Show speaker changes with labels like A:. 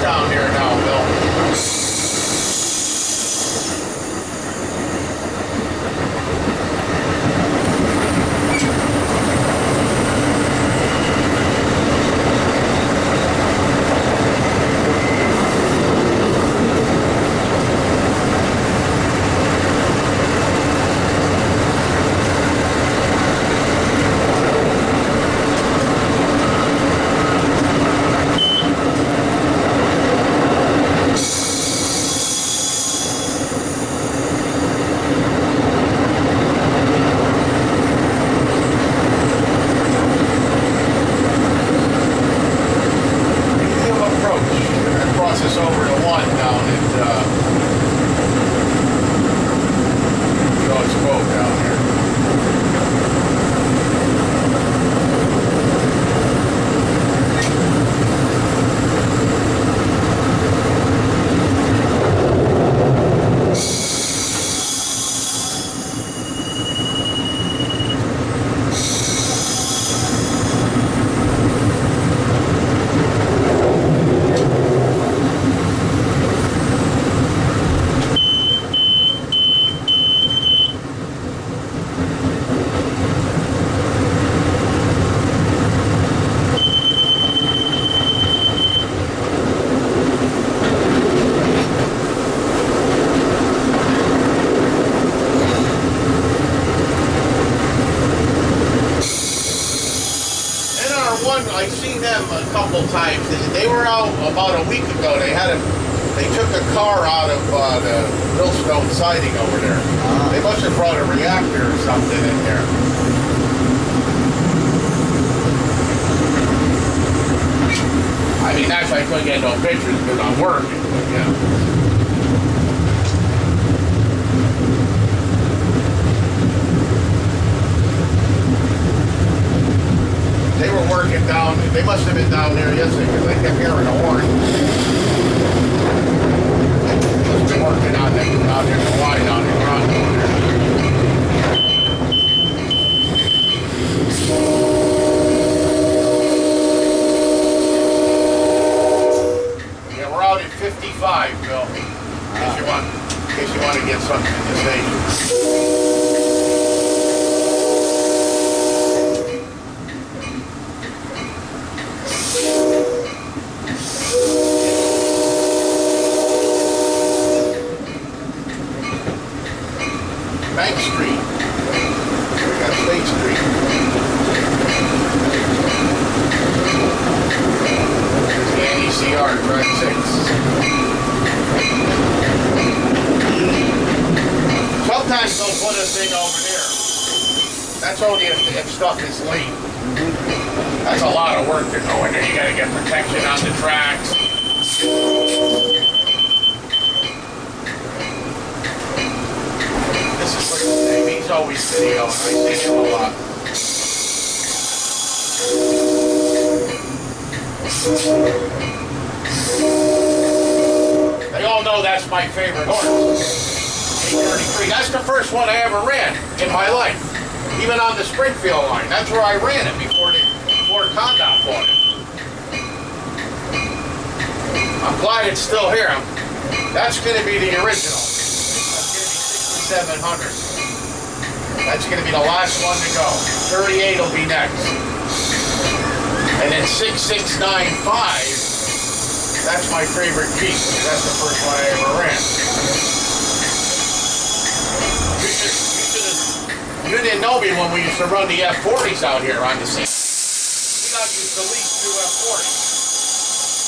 A: down here now, Bill. Medium approach. That crosses over to one down at, uh, George Cove down here. NR1, I've seen them a couple times. They were out about a week ago. They had a, they took a car out of uh, the Millstone siding over there. They must have brought a reactor or something in there. I mean, that's why I couldn't get no pictures because I'm working. But yeah. They were working down, they must have been down there yesterday because I kept hearing a horn. Have been working on there, out there in Hawaii, down in Toronto. Yeah, we're out at 55, Bill. In case you want, in case you want to get something to the Bank Street. We got State Street. The NECR, track six. Sometimes they'll put a thing over there. That's only if, if stuff is late. That's a lot of work to go in there. You gotta get protection on the tracks. This is Rick's name. He's always videoing. Oh, I him a lot. They all know that's my favorite horse. 833. That's the first one I ever ran in my life. Even on the Springfield line. That's where I ran it before the, before ConnDOT bought it. I'm glad it's still here. That's going to be the original. That's going to be 6700. That's going to be the last one to go. 38 will be next. And then 6695, that's my favorite Jeep. That's the first one I ever ran. You, should, you, you didn't know me when we used to run the F40s out here on the scene. We got used to lease two F40s.